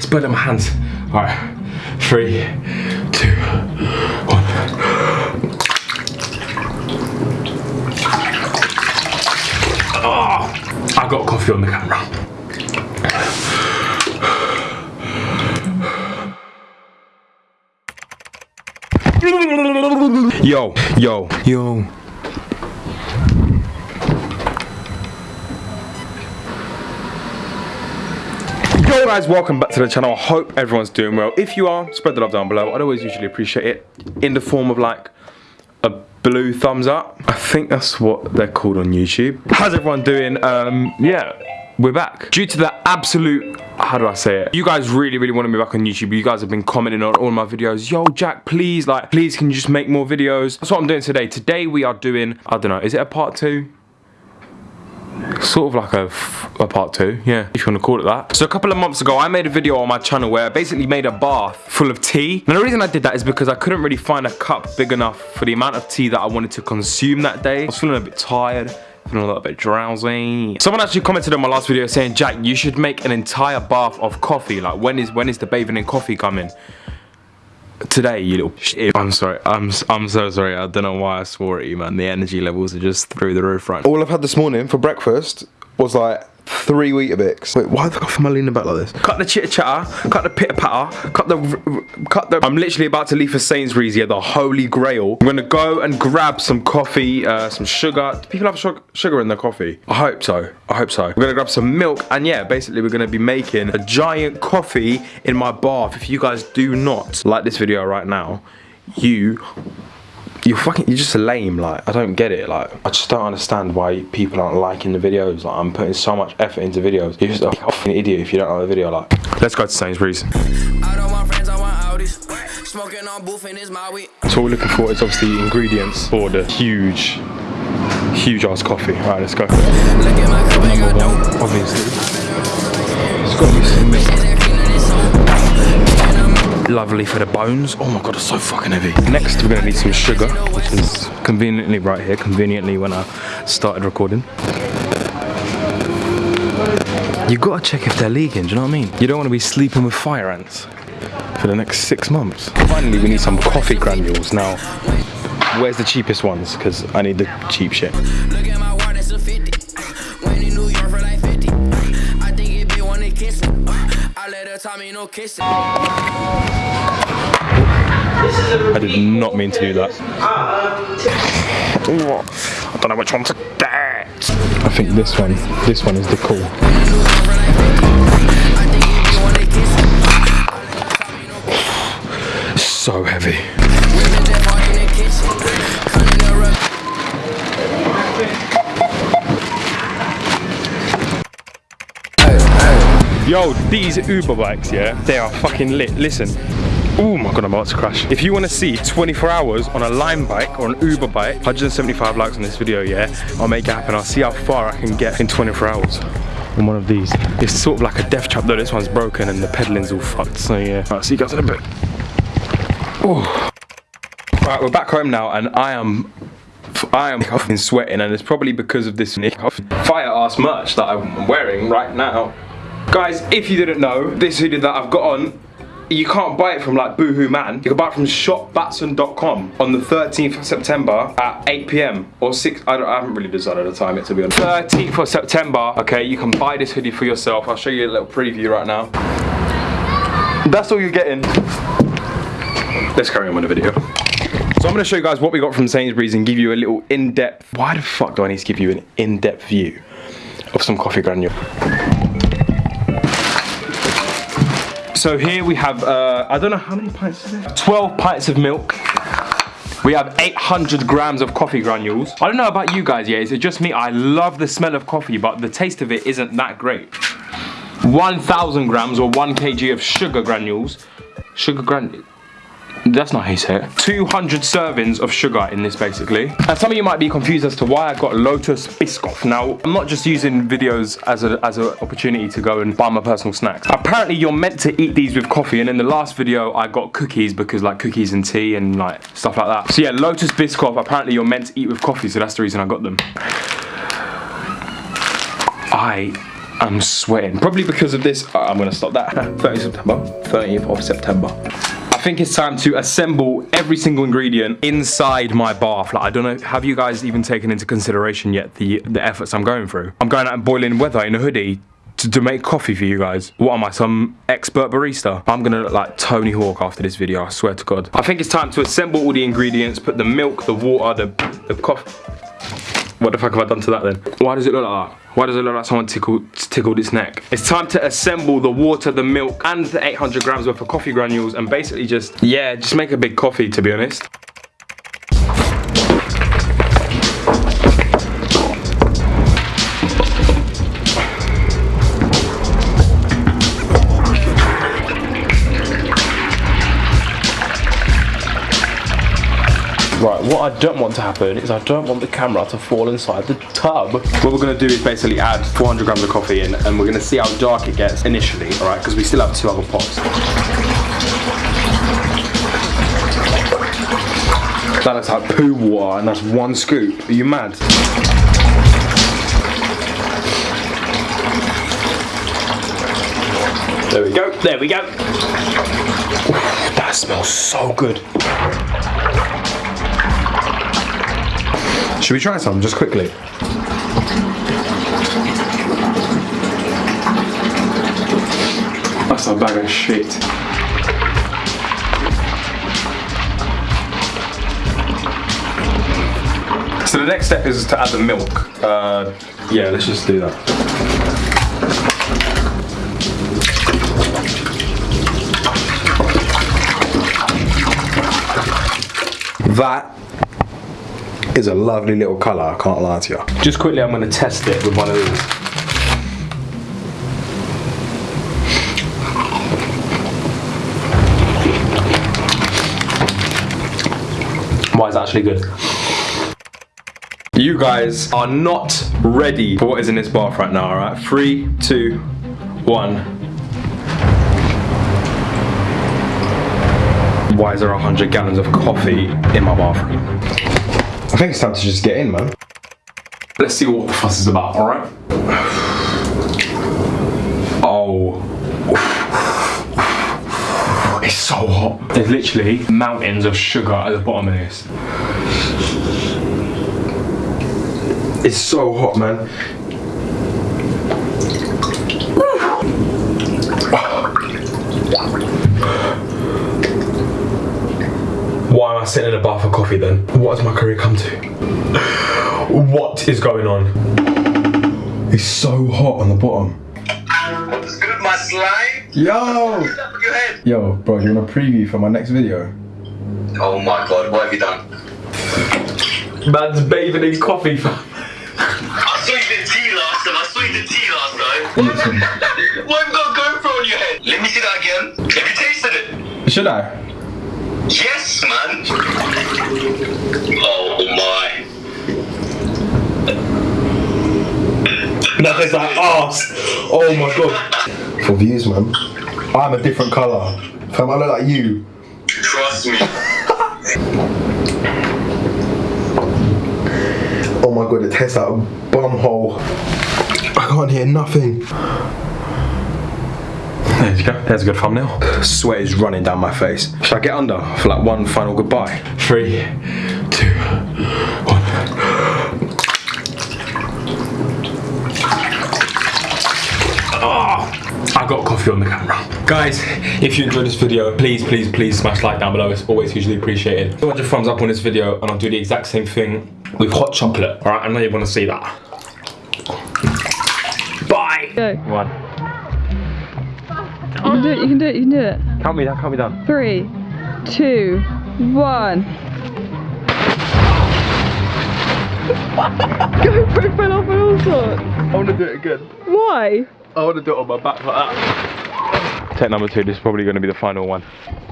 It's burning my hands. All right, three, two, one. Oh, I got coffee on the camera. Yo, yo, yo. Yo guys, welcome back to the channel. I hope everyone's doing well. If you are, spread the love down below. I'd always usually appreciate it in the form of like a blue thumbs up. I think that's what they're called on YouTube. How's everyone doing? Um, yeah, we're back. Due to the absolute, how do I say it? You guys really, really wanted me back on YouTube. You guys have been commenting on all my videos. Yo, Jack, please, like, please can you just make more videos? That's what I'm doing today. Today we are doing, I don't know, is it a part two? Sort of like a, a part two, yeah, if you want to call it that. So a couple of months ago, I made a video on my channel where I basically made a bath full of tea. And the reason I did that is because I couldn't really find a cup big enough for the amount of tea that I wanted to consume that day. I was feeling a bit tired feeling a little bit drowsy. Someone actually commented on my last video saying, Jack, you should make an entire bath of coffee. Like, when is when is the bathing in coffee coming? Today, you little shit. I'm sorry. I'm I'm so sorry. I don't know why I swore at you, man. The energy levels are just through the roof right now. All I've had this morning for breakfast was like three Weetabix. Wait, why the fuck am I leaning back like this? Cut the chitter chatter, cut the pitter patter, cut the, cut the. I'm literally about to leave for Sainsbury's here, the holy grail. I'm gonna go and grab some coffee, uh, some sugar. Do people have sugar in their coffee? I hope so. I hope so. We're gonna grab some milk, and yeah, basically we're gonna be making a giant coffee in my bath. If you guys do not like this video right now, you you're fucking you're just lame like i don't get it like i just don't understand why people aren't liking the videos like i'm putting so much effort into videos. You're just a fucking idiot if you don't like the video like. Let's go to sainsbury's. So what we're looking for is obviously ingredients for the huge huge ass coffee. All right let's go. Number one obviously. It's got to be some milk lovely for the bones. Oh my god, it's so fucking heavy. Next, we're gonna need some sugar, which is conveniently right here, conveniently when I started recording. You gotta check if they're leaking, do you know what I mean? You don't wanna be sleeping with fire ants for the next six months. Finally, we need some coffee granules. Now, where's the cheapest ones? Because I need the cheap shit. I did not mean to do that. I don't know which one to get. I think this one, this one is the cool. So heavy. Yo, these Uber bikes, yeah, they are fucking lit. Listen, Oh my god, I'm about to crash. If you want to see 24 hours on a Lime bike or an Uber bike, 175 likes on this video, yeah? I'll make it happen. I'll see how far I can get in 24 hours on one of these. It's sort of like a death trap though. This one's broken and the pedaling's all fucked. So yeah, I'll see you guys in a bit. Oh. Alright, we're back home now and I am I am sweating and it's probably because of this fire ass merch that I'm wearing right now. Guys, if you didn't know, this hoodie that I've got on you can't buy it from like Boohoo Man. You can buy it from shopbatson.com on the 13th of September at 8 p.m. or 6, I, I, haven't really decided the time yet to be honest. 13th of September, okay, you can buy this hoodie for yourself. I'll show you a little preview right now. That's all you're getting. Let's carry on with the video. So I'm gonna show you guys what we got from Sainsbury's and give you a little in-depth, why the fuck do I need to give you an in-depth view of some coffee granule? So here we have, uh, I don't know how many pints is there? 12 pints of milk. We have 800 grams of coffee granules. I don't know about you guys, yeah, is it just me? I love the smell of coffee, but the taste of it isn't that great. 1,000 grams or 1 kg of sugar granules. Sugar granules. That's not how you say it. 200 servings of sugar in this basically. And some of you might be confused as to why I got Lotus Biscoff. Now, I'm not just using videos as an as a opportunity to go and buy my personal snacks. Apparently, you're meant to eat these with coffee. And in the last video, I got cookies because like cookies and tea and like stuff like that. So yeah, Lotus Biscoff, apparently you're meant to eat with coffee. So that's the reason I got them. I I'm sweating. Probably because of this. Uh, I'm gonna stop that. 30th September. 30th of September. I think it's time to assemble every single ingredient inside my bath. Like, I don't know, have you guys even taken into consideration yet the, the efforts I'm going through? I'm going out in boiling weather in a hoodie to, to, make coffee for you guys. What am I, some expert barista? I'm gonna look like Tony Hawk after this video, I swear to God. I think it's time to assemble all the ingredients, put the milk, the water, the, the coffee. What the fuck have I done to that then? Why does it look like that? Why does it look like someone tickled, tickled its neck? It's time to assemble the water, the milk, and the 800 grams worth of coffee granules and basically just, yeah, just make a big coffee to be honest. What I don't want to happen is I don't want the camera to fall inside the tub. What we're gonna do is basically add 400 grams of coffee in and we're gonna see how dark it gets initially, all right? Because we still have two other pots. That looks like poo water and that's one scoop. Are you mad? There we go, there we go. Ooh, that smells so good. Should we try some just quickly? That's a bag of shit. So the next step is to add the milk. Uh, yeah, let's just do that. That is a lovely little colour, I can't lie to you. Just quickly, I'm going to test it with one of these. Why is actually good? You guys are not ready for what is in this bath right now, alright? Three, two, one. Why is there 100 gallons of coffee in my bathroom? I think it's time to just get in, man. Let's see what the fuss is about, alright? Oh. It's so hot. There's literally mountains of sugar at the bottom of this. It's so hot, man. Why am I sitting in a bar for coffee then? What has my career come to? what is going on? It's so hot on the bottom. What's good, my slime? Yo! Yo, bro, you want a preview for my next video? Oh my god, what have you done? Man's bathing in coffee, fam. I saw you did tea last time. I saw you did tea last time. What have you what have you got going for on your head? Let me see that again. Have you tasted it? Should I? Yes, man. Oh my. That tastes like arse. Oh my god. For views, man. I'm a different colour. Fam, I look like you. Trust me. Oh my god, it tastes like a bum hole. I can't hear nothing. There you go. There's a good thumbnail. Sweat is running down my face. Should I get under for like one final goodbye? Three, two, one. Oh, I got coffee on the camera. Guys, if you enjoyed this video, please, please, please smash like down below. It's always hugely appreciated. 200 thumbs up on this video and I'll do the exact same thing with hot chocolate. All right, I know you want to see that. Bye. Go. One. You can do it, you can do it, you can do it. Count me, down, count me down. Three, two, one. GoPro fell off and all sorts. I want to do it again. Why? I want to do it on my back like that. Take number two, this is probably going to be the final one.